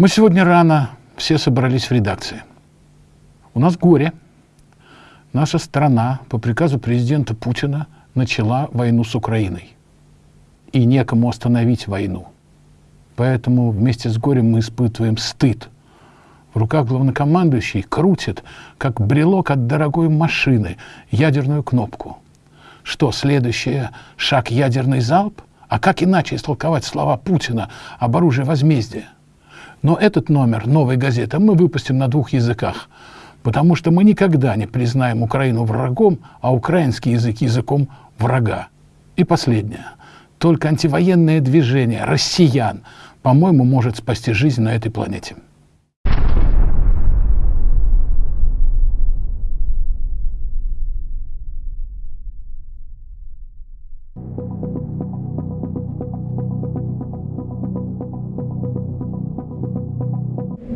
Мы сегодня рано все собрались в редакции. У нас горе. Наша страна по приказу президента Путина начала войну с Украиной. И некому остановить войну. Поэтому вместе с горем мы испытываем стыд. В руках главнокомандующий крутит, как брелок от дорогой машины, ядерную кнопку. Что, следующее — шаг ядерный залп? А как иначе истолковать слова Путина об оружии возмездия? Но этот номер новой газеты мы выпустим на двух языках, потому что мы никогда не признаем Украину врагом, а украинский язык языком врага. И последнее. Только антивоенное движение россиян, по-моему, может спасти жизнь на этой планете.